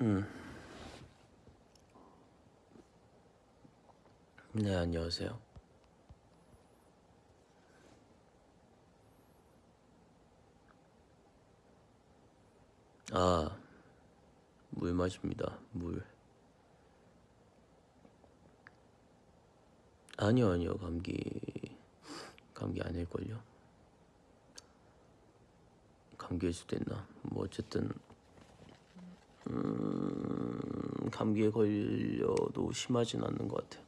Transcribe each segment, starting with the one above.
음. 네, 안녕하세요. 아, 물 마십니다. 물. 아니요, 아니요. 감기 감기 아닐걸요. 감기일 수도 있나. 뭐 어쨌든 음, 감기에 걸려도 심하진 않는 것 같아요.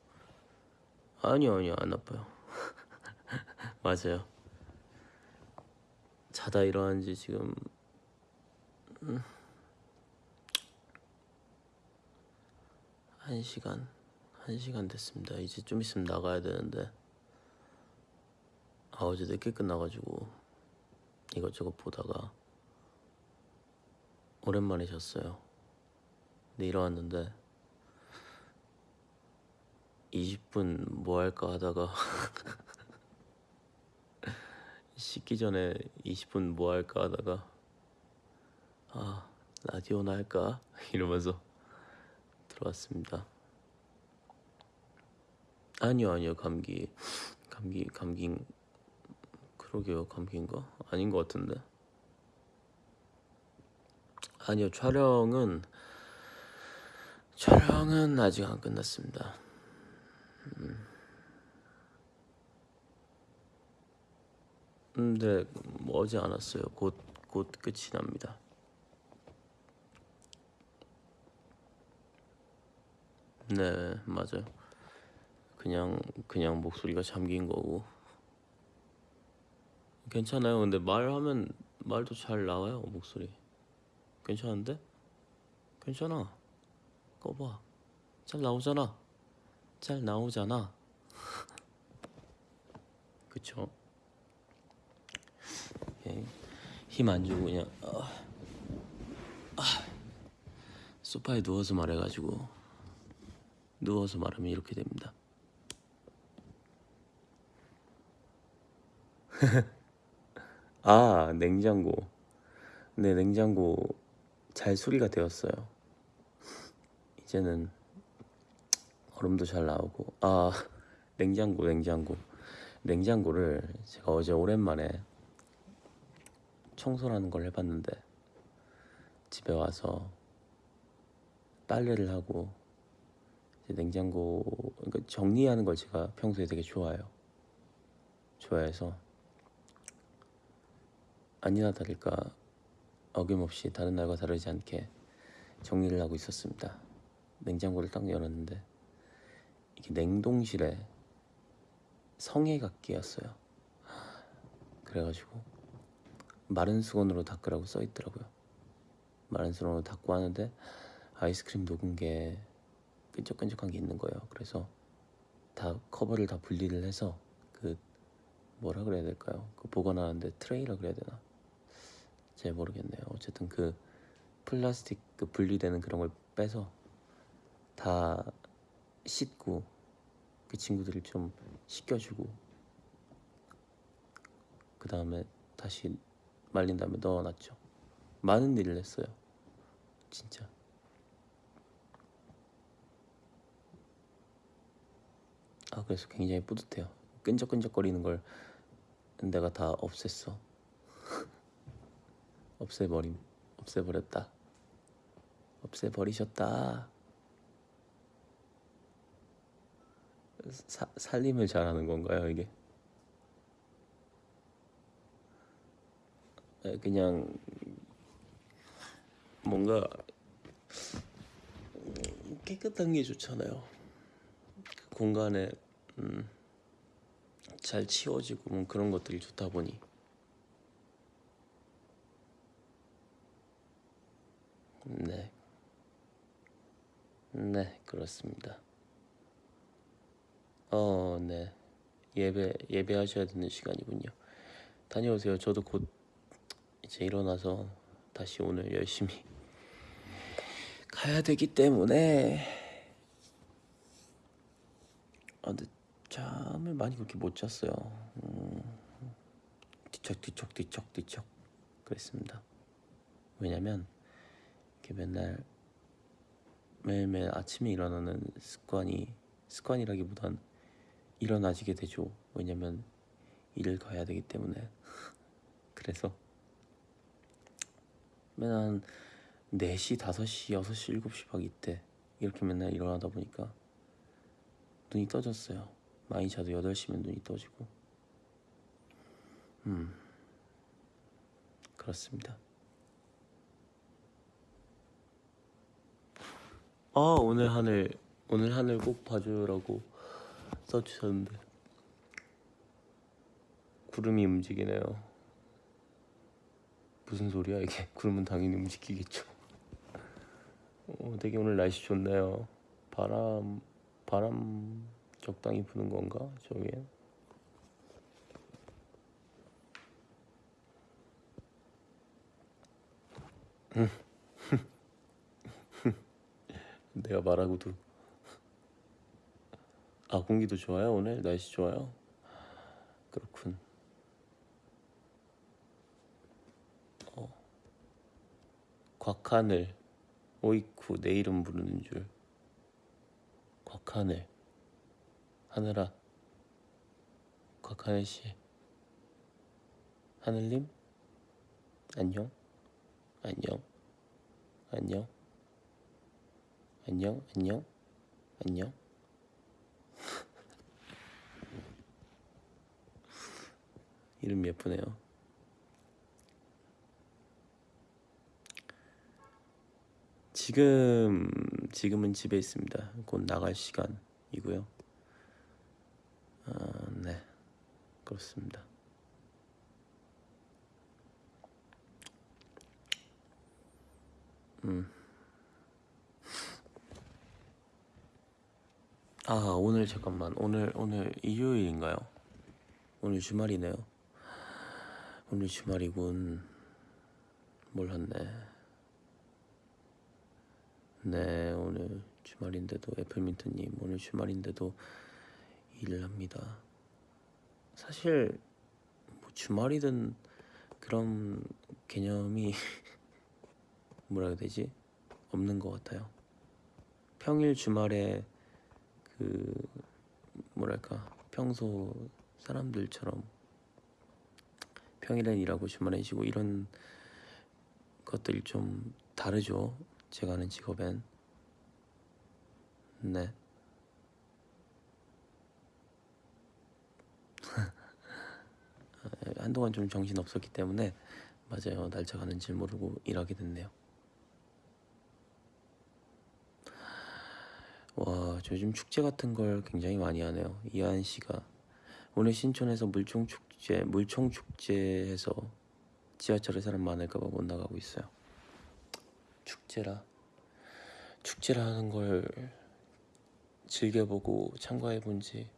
아니요, 아니요. 안 아파요. 맞아요. 자다 일어난 지 지금 음, 한 시간 한 시간 됐습니다. 이제 좀 있으면 나가야 되는데 아 어제 늦게 끝나가지고 이것저것 보다가 오랜만에 잤어요. 근데 일어났는데 20분 뭐 할까 하다가 씻기 전에 20분 뭐 할까 하다가 아 라디오나 할까? 이러면서 들어왔습니다. 아니요 아니요 감기 감기 감기 그러게요 감기인가? 아닌 것 같은데. 아니요 촬영은 촬영은 아직 안 끝났습니다. 음. 음, 네, 안 왔어요. 곧, 곧 끝이 납니다. 네, 맞아요. 그냥, 그냥 목소리가 잠긴 거고. 괜찮아요. 근데 말하면, 말도 잘 나와요, 목소리. 괜찮은데? 괜찮아. 꺼봐. 잘 나오잖아. 잘 나오잖아. 그쵸? 힘 안 주고 그냥 아, 아, 소파에 누워서 말해가지고 누워서 말하면 이렇게 됩니다. 아 냉장고 네 냉장고 잘 수리가 되었어요. 이제는 얼음도 잘 나오고 아 냉장고 냉장고 냉장고를 제가 어제 오랜만에 청소라는 걸 해봤는데 집에 와서 빨래를 하고 냉장고 그러니까 정리하는 걸 제가 평소에 되게 좋아해요. 좋아해서 아니나 다를까 어김없이 다른 날과 다르지 않게 정리를 하고 있었습니다. 냉장고를 딱 열었는데 이게 냉동실에 성에가 끼었어요. 그래가지고 마른 수건으로 닦으라고 써 있더라고요. 마른 수건으로 닦고 하는데 아이스크림 녹은 게 끈적끈적한 게 있는 거예요. 그래서 다 커버를 다 분리를 해서 그 뭐라 그래야 될까요? 그 보관하는데 트레이라 그래야 되나? 잘 모르겠네요. 어쨌든 그 플라스틱 그 분리되는 그런 걸 빼서 다 씻고 그 친구들을 좀 씻겨주고 그 다음에 다시 말린 다음에 넣어놨죠. 많은 일을 했어요. 진짜. 아 그래서 굉장히 뿌듯해요. 끈적끈적거리는 걸 내가 다 없앴어. 없애버림, 없애버렸다. 없애버리셨다. 사, 살림을 잘하는 건가요 이게? 그냥 뭔가 깨끗한 게 좋잖아요. 그 공간에 음, 잘 치워지고 뭐 그런 것들이 좋다 보니 네, 네 그렇습니다. 어, 네 예배 예배하셔야 되는 시간이군요. 다녀오세요. 저도 곧 이제 일어나서 다시 오늘 열심히 가야 되기 때문에 아 근데 잠을 많이 그렇게 못 잤어요 음, 뒤척뒤척 뒤척뒤척 그랬습니다 왜냐면 이렇게 맨날 매일매일 아침에 일어나는 습관이 습관이라기보단 일어나지게 되죠. 왜냐면 일을 가야 되기 때문에 그래서 맨날 한 4시, 5시, 6시, 7시 막 이때 이렇게 맨날 일어나다 보니까 눈이 떠졌어요. 많이 자도 8시면 눈이 떠지고 음 그렇습니다. 아 오늘 하늘 오늘 하늘 꼭 봐주라고 써주셨는데 구름이 움직이네요. 무슨 소리야 이게? 구름은 당연히 움직이겠죠. 어, 되게 오늘 날씨 좋네요. 바람 바람 적당히 부는 건가 저기에? 내가 말하고도 아 공기도 좋아요 오늘? 날씨 좋아요? 그렇군. 어. 곽하늘. 오이쿠 내 이름 부르는 줄. 곽하늘. 하늘아. 곽하늘 씨. 하늘님? 안녕. 안녕. 안녕. 안녕. 안녕. 안녕 이름 예쁘네요 지금 지금은 집에 있습니다 곧 나갈 시간이고요 아, 네 그렇습니다 음. 아 오늘 잠깐만 오늘 오늘 일요일인가요? 오늘 주말이네요. 오늘 주말이군. 몰랐네. 네 오늘 주말인데도 애플민트님 오늘 주말인데도 일을 합니다. 사실 뭐 주말이든 그런 개념이 뭐라 해야 되지? 없는 것 같아요. 평일 주말에 그 뭐랄까 평소 사람들처럼 평일엔 일하고 주말엔 쉬고 이런 것들이 좀 다르죠. 제가 하는 직업엔 네. 한동안 좀 정신 없었기 때문에 맞아요 날짜 가는 줄 모르고 일하게 됐네요. 와, 저 요즘 축제 같은 걸 굉장히 많이 하네요. 이하은 씨가 오늘 신촌에서 물총 축제, 물총 축제에서 지하철에 사람 많을까봐 못 나가고 있어요. 축제라, 축제라 하는 걸 즐겨보고 참가해본 지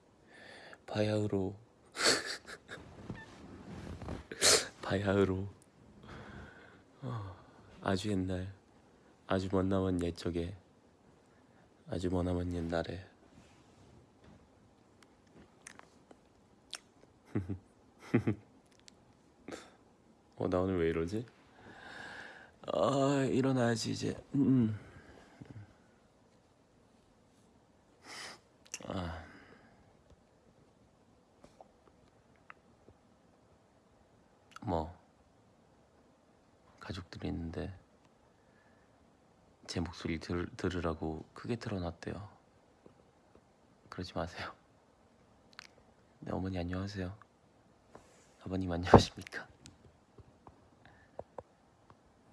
바야흐로 바야흐로 어, 아주 옛날 아주 먼 남은 옛적에 아주 머나먼 옛날에 어, 나 오늘 왜 이러지? 아, 일어나야지 이제. 음. 아. 뭐 가족들이 있는데 제 목소리 들, 들으라고 크게 틀어놨대요. 그러지 마세요. 네, 어머니 안녕하세요. 아버님 안녕하십니까?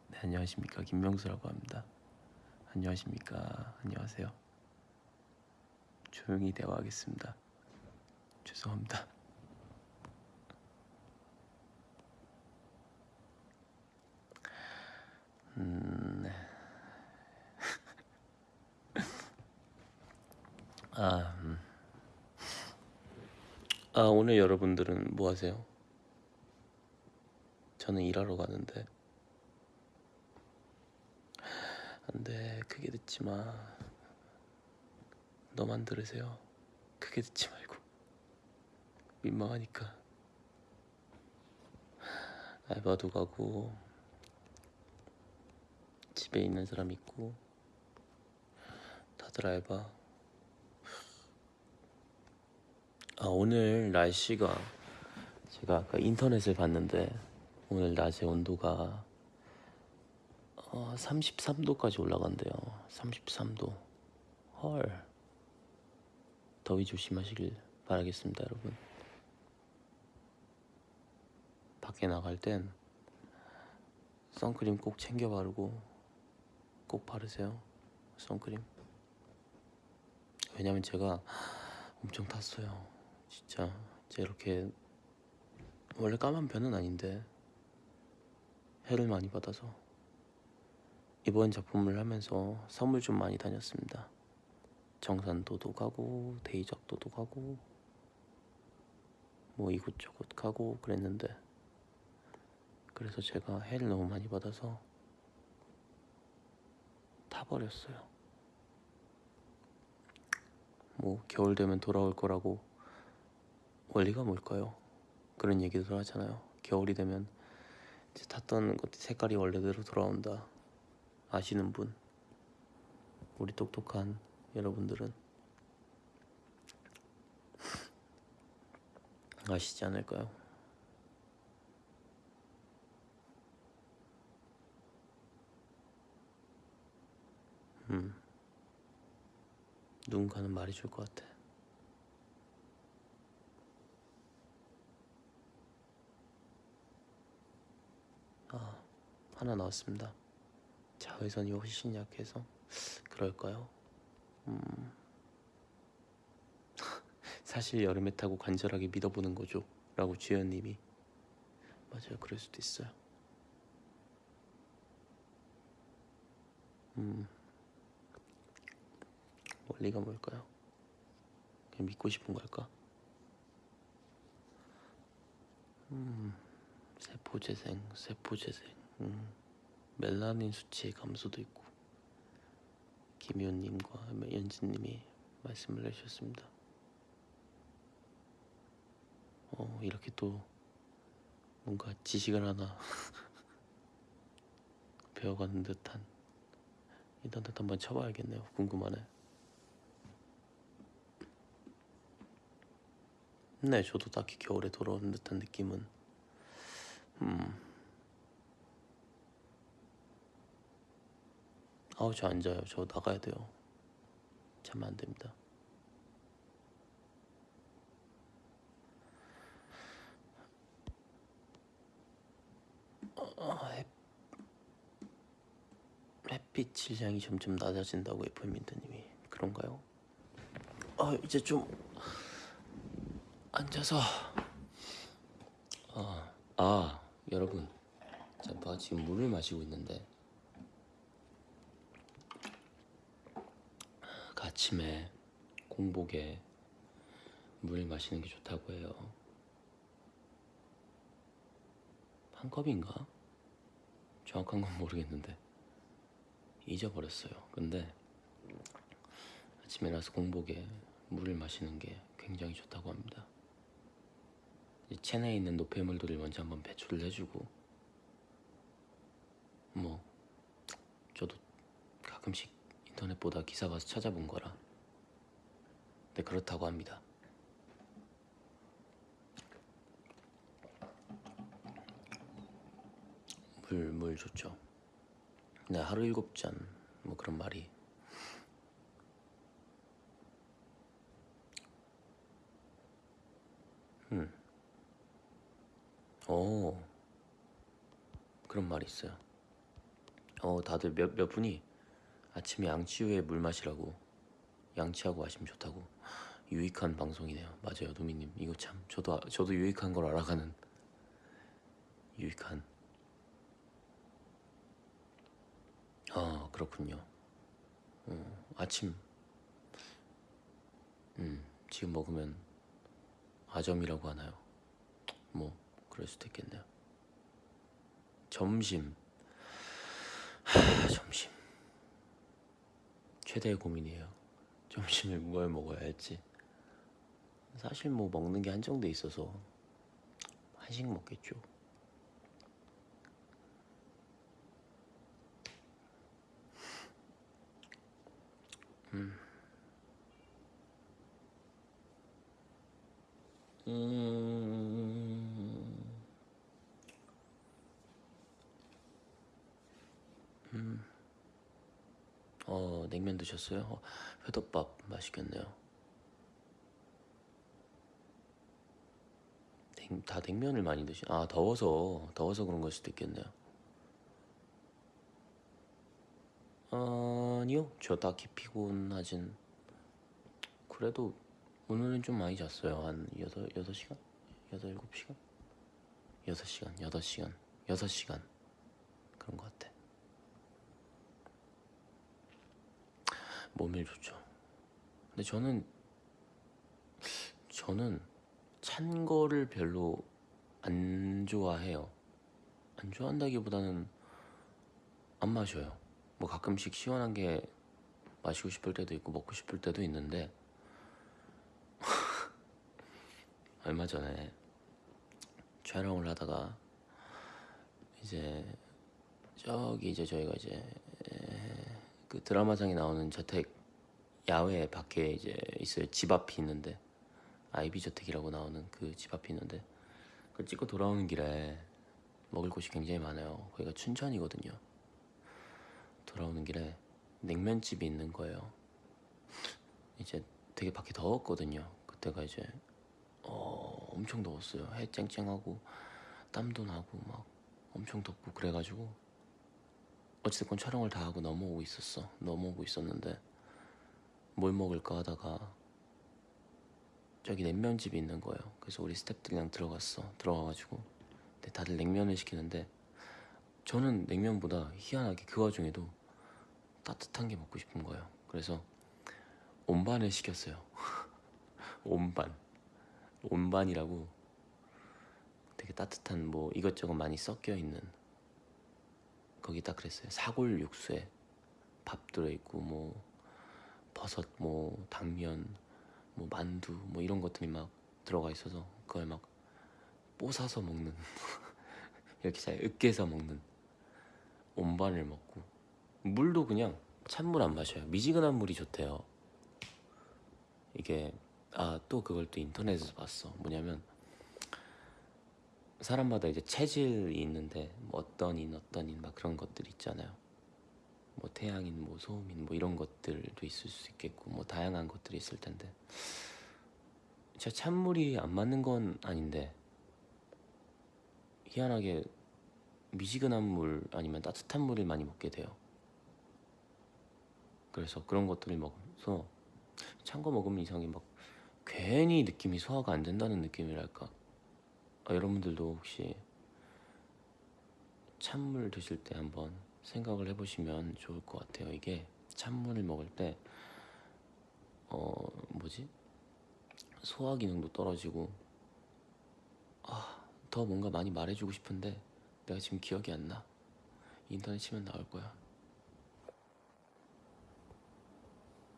네, 안녕하십니까? 김명수라고 합니다. 안녕하십니까? 안녕하세요. 조용히 대화하겠습니다. 죄송합니다. 음, 네. 아, 음. 아, 오늘 여러분들은 뭐 하세요? 저는 일하러 가는데. 안 돼, 크게 듣지 마. 너만 들으세요. 크게 듣지 말고. 민망하니까. 알바도 가고, 집에 있는 사람 있고, 다들 알바. 아 오늘 날씨가 제가 아까 인터넷을 봤는데 오늘 낮에 온도가 어, 33도까지 올라간대요. 33도. 헐. 더위 조심하시길 바라겠습니다, 여러분. 밖에 나갈 땐 선크림 꼭 챙겨 바르고 꼭 바르세요. 선크림. 왜냐면 제가 엄청 탔어요. 진짜 제 이렇게 원래 까만 편은 아닌데 해를 많이 받아서 이번 작품을 하면서 선물 좀 많이 다녔습니다. 정산도도 가고 대이작도도 가고 뭐 이곳저곳 가고 그랬는데 그래서 제가 해를 너무 많이 받아서 타버렸어요. 뭐 겨울 되면 돌아올 거라고 원리가 뭘까요? 그런 얘기도 하잖아요. 겨울이 되면 탔던 것 색깔이 원래대로 돌아온다. 아시는 분? 우리 똑똑한 여러분들은 아시지 않을까요? 음. 누군가는 말해줄 것 같아. 아, 하나 나왔습니다. 자외선이 훨씬 약해서 그럴까요? 음. 사실 여름에 타고 간절하게 믿어보는 거죠. 라고 주연님이 맞아요. 그럴 수도 있어요. 음. 원리가 뭘까요? 그냥 믿고 싶은 걸까? 음, 세포 재생, 세포 재생. 음, 멜라닌 수치의 감소도 있고. 김효님과 연진님이 말씀을 해주셨습니다. 어, 이렇게 또 뭔가 지식을 하나 배워가는 듯한 인터넷 한번 쳐봐야겠네요. 궁금하네. 네, 저도 딱히 겨울에 돌아오는 듯한 느낌은 음. 아우 저 안 자요. 저 나가야 돼요. 자면 안 됩니다. 어, 햇, 햇빛 질량이 점점 낮아진다고 에프민트님이 그런가요? 아 이제 좀 앉아서 아, 아 여러분 제가 지금 물을 마시고 있는데 그 아침에 공복에 물 마시는 게 좋다고 해요. 한 컵인가? 정확한 건 모르겠는데. 잊어버렸어요. 근데 아침에 일어나서 공복에 물을 마시는 게 굉장히 좋다고 합니다. 이 체내에 있는 노폐물들을 먼저 한번 배출을 해주고 뭐 저도 가끔씩 인터넷 보다 기사 봐서 찾아본 거라. 근데 그렇다고 합니다. 물, 물 좋죠. 네 하루 일곱 잔 뭐 그런 말이. 음. 오, 그런 말이 있어요. 어, 다들 몇, 몇 분이 아침에 양치 후에 물 마시라고 양치하고 마시면 좋다고 유익한 방송이네요. 맞아요, 도미님. 이거 참 저도 아- 저도 유익한 걸 알아가는 유익한. 아, 그렇군요. 어, 아침 음, 지금 먹으면 아점이라고 하나요? 뭐 그럴 수도 있겠네요. 점심. 최대의 고민이에요 점심에 뭘 먹어야 할지 사실 뭐 먹는 게 한정돼 있어서 한식 먹겠죠 음. 음. 음. 어, 냉면 드셨어요? 어, 회덮밥 맛있겠네요. 냉, 다 냉면을 많이 드시. 아, 더워서 더워서 그런 걸 수도 있겠네요. 아니요, 저 딱히 피곤하진. 그래도 오늘은 좀 많이 잤어요. 한 여섯 여섯 시간, 여섯 일곱 시간, 여섯 시간, 여덟 시간, 여섯 시간 그런 것 같아. 몸에 좋죠. 근데 저는 저는 찬 거를 별로 안 좋아해요. 안 좋아한다기보다는 안 마셔요. 뭐 가끔씩 시원한 게 마시고 싶을 때도 있고 먹고 싶을 때도 있는데 얼마 전에 촬영을 하다가 이제 저기 이제 저희가 이제 에, 그 드라마상에 나오는 저택 야외 밖에 이제 있어요. 집 앞이 있는데. 아이비 저택이라고 나오는 그 집 앞이 있는데. 그걸 찍고 돌아오는 길에 먹을 곳이 굉장히 많아요. 거기가 춘천이거든요. 돌아오는 길에 냉면집이 있는 거예요. 이제 되게 밖에 더웠거든요. 그때가 이제 어, 엄청 더웠어요. 해 쨍쨍하고 땀도 나고 막 엄청 덥고 그래가지고 어찌됐건 촬영을 다 하고 넘어오고 있었어. 넘어오고 있었는데 뭘 먹을까 하다가 저기 냉면집이 있는 거예요. 그래서 우리 스태프들이랑 들어갔어. 들어가가지고 근데 다들 냉면을 시키는데 저는 냉면보다 희한하게 그 와중에도 따뜻한 게 먹고 싶은 거예요. 그래서 온반을 시켰어요. 온반. 온반이라고 되게 따뜻한 뭐 이것저것 많이 섞여 있는 거기 딱 그랬어요. 사골 육수에 밥 들어있고 뭐 버섯 뭐 당면 뭐 만두 뭐 이런 것들이 막 들어가 있어서 그걸 막 뽀사서 먹는 이렇게 잘 으깨서 먹는 온반을 먹고 물도 그냥 찬물 안 마셔요. 미지근한 물이 좋대요. 이게 아 또 그걸 또 인터넷에서 봤어. 뭐냐면 사람마다 이제 체질이 있는데 뭐 어떤 인 어떤 인 막 그런 것들 있잖아요. 뭐 태양인 뭐 소음인 뭐 이런 것들도 있을 수 있겠고 뭐 다양한 것들이 있을 텐데 제 찬물이 안 맞는 건 아닌데 희한하게 미지근한 물 아니면 따뜻한 물을 많이 먹게 돼요. 그래서 그런 것들을 먹으면서 찬 거 먹으면 이상하게 막 괜히 느낌이 소화가 안 된다는 느낌이랄까. 아, 여러분들도 혹시 찬물 드실 때 한번 생각을 해보시면 좋을 것 같아요. 이게 찬물을 먹을 때, 어, 뭐지? 소화 기능도 떨어지고, 아, 더 뭔가 많이 말해주고 싶은데, 내가 지금 기억이 안 나. 인터넷 치면 나올 거야.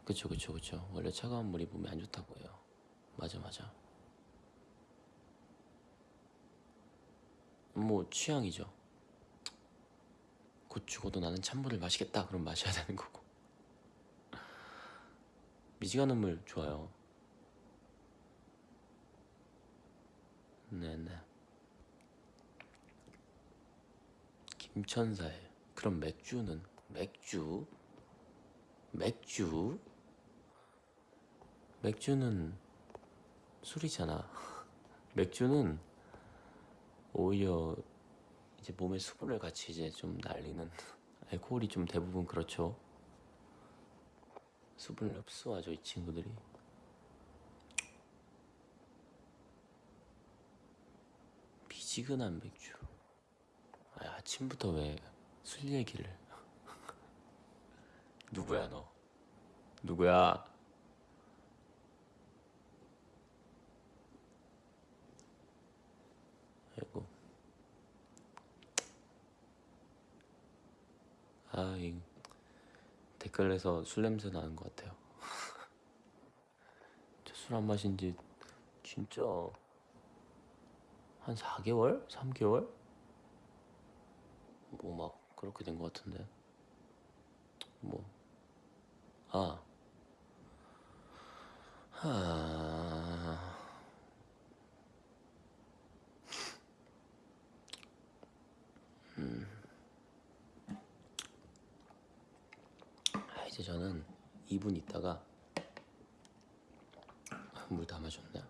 그쵸, 그쵸, 그쵸. 원래 차가운 물이 몸에 안 좋다고 해요. 맞아, 맞아. 뭐, 취향이죠. 곧 죽어도 나는 찬물을 마시겠다. 그럼 마셔야 되는 거고. 미지근한 물 좋아요. 네네. 김천사에 그럼 맥주는 맥주 맥주 맥주는 술이잖아. 맥주는 오히려 이제 몸에 수분을 같이 이제 좀 날리는 알코올이 좀 대부분 그렇죠. 수분을 흡수하죠 이 친구들이. 미지근한 맥주. 아, 아침부터 왜 술 얘기를? 누구야 너? 누구야? 아이고. 아, 이 댓글에서 술 냄새 나는 것 같아요. 저 술 안 마신 지 진짜 한 4개월? 3개월? 뭐 막 그렇게 된 것 같은데. 뭐. 아. 하. 이제 저는 2분 있다가 물 다 마셨네.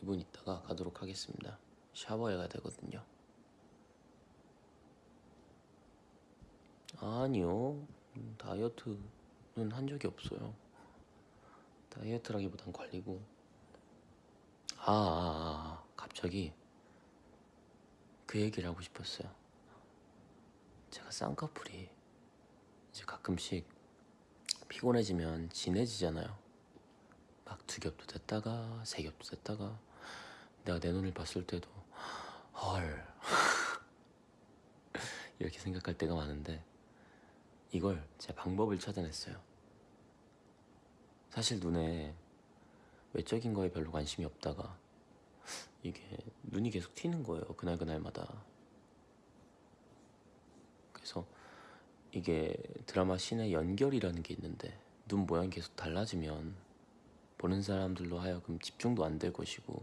2분 있다가 가도록 하겠습니다. 샤워해야 되거든요. 아니요. 음, 다이어트는 한 적이 없어요. 다이어트라기보단 관리고. 아, 아, 아, 갑자기 그 얘기를 하고 싶었어요. 제가 쌍꺼풀이 이제 가끔씩 피곤해지면 진해지잖아요. 막 두 겹도 됐다가 세 겹도 됐다가 내가 내 눈을 봤을 때도 헐 이렇게 생각할 때가 많은데 이걸 제 방법을 찾아냈어요. 사실 눈에 외적인 거에 별로 관심이 없다가 이게 눈이 계속 튀는 거예요. 그날 그날마다. 그래서 이게 드라마 씬의 연결이라는 게 있는데 눈 모양이 계속 달라지면 보는 사람들로 하여금 집중도 안 될 것이고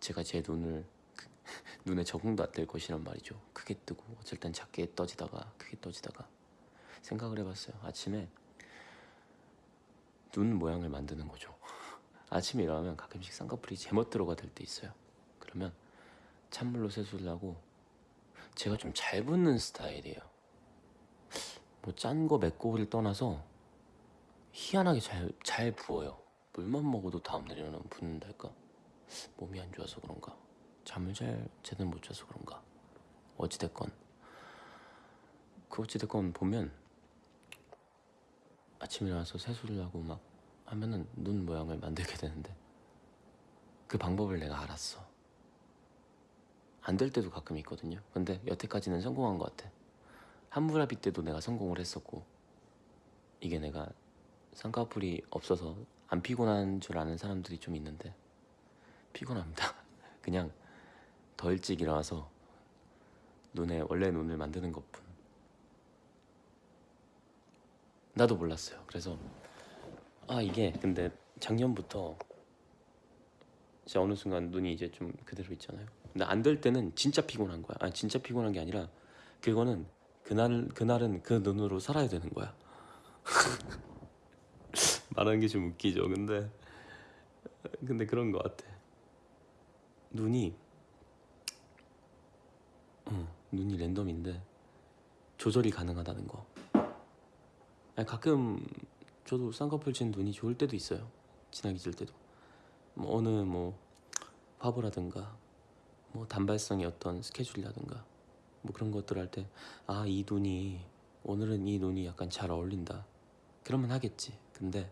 제가 제 눈을 그- 눈에 적응도 안 될 것이란 말이죠. 크게 뜨고 어쩔 땐 작게 떠지다가 크게 떠지다가 생각을 해봤어요. 아침에 눈 모양을 만드는 거죠. 아침에 일어나면 가끔씩 쌍꺼풀이 제멋대로가 될 때 있어요. 그러면 찬물로 세수를 하고 제가 좀잘 붓는 스타일이에요. 뭐 짠 거 맵고를 떠나서 희한하게 잘, 잘 부어요. 물만 먹어도 다음날 일어나면 붓는달까? 몸이 안 좋아서 그런가? 잠을 잘 제대로 못 자서 그런가? 어찌됐건 그 어찌됐건 보면 아침에 일어나서 세수를 하고 막 하면은 눈 모양을 만들게 되는데 그 방법을 내가 알았어. 안 될 때도 가끔 있거든요. 근데 여태까지는 성공한 것 같아. 한무라비 때도 내가 성공을 했었고 이게 내가 쌍꺼풀이 없어서 안 피곤한 줄 아는 사람들이 좀 있는데 피곤합니다. 그냥 더 일찍 일어나서 눈에 원래 눈을 만드는 것뿐. 나도 몰랐어요. 그래서 아 이게 근데 작년부터 이제 어느 순간 눈이 이제 좀 그대로 있잖아요. 근데 안 될 때는 진짜 피곤한 거야. 아 진짜 피곤한 게 아니라 그거는 그날 그날은 그 눈으로 살아야 되는 거야. 말하는 게 좀 웃기죠. 근데 근데 그런 것 같아. 눈이 어, 눈이 랜덤인데 조절이 가능하다는 거. 아니, 가끔 저도 쌍꺼풀 진 눈이 좋을 때도 있어요. 진하게 질 때도. 뭐 어느 뭐 화보라든가 뭐 단발성의 어떤 스케줄이라든가 뭐 그런 것들 할 때 아 이 눈이 오늘은 이 눈이 약간 잘 어울린다. 그러면 하겠지. 근데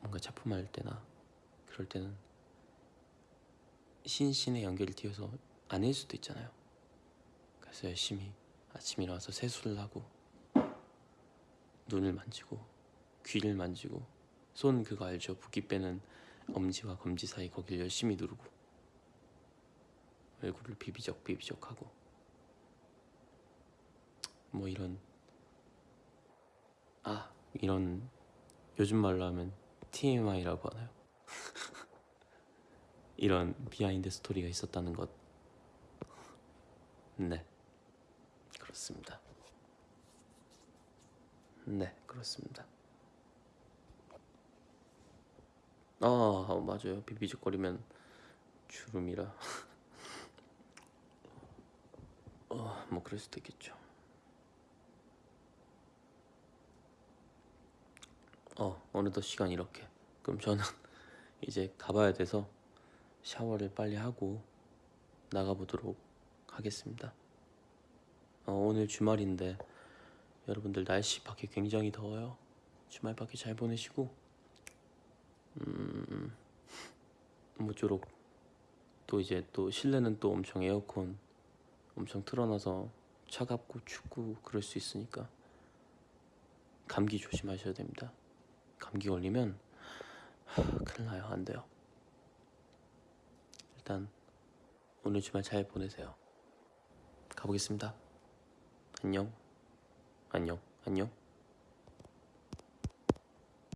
뭔가 작품할 때나 그럴 때는 신신의 연결을 띄워서 아닐 수도 있잖아요. 그래서 열심히 아침 일어나서 세수를 하고 눈을 만지고 귀를 만지고 손 그거 알죠? 붓기 빼는 엄지와 검지 사이 거기를 열심히 누르고 얼굴을 비비적 비비적 하고 뭐 이런 아 이런 요즘 말로 하면 TMI라고 하나요? 이런 behind story가 있었다는 것. 네, 그렇습니다. 네, 그렇습니다. 아, 맞아요. 비비적거리면 주름이라. 어, 뭐 그럴 수도 있겠죠. 어, 어느덧 시간 이렇게. 그럼 저는 이제 가봐야 돼서 샤워를 빨리 하고 나가보도록 하겠습니다. 어, 오늘 주말인데 여러분들 날씨 밖에 굉장히 더워요. 주말 밖에 잘 보내시고 음, 모쪼록 또 이제 또 실내는 또 엄청 에어컨 엄청 틀어놔서 차갑고 춥고 그럴 수 있으니까 감기 조심하셔야 됩니다. 감기 걸리면 하, 큰일 나요. 안 돼요. 일단 오늘 주말 잘 보내세요. 가보겠습니다. 안녕. 안녕. 안녕.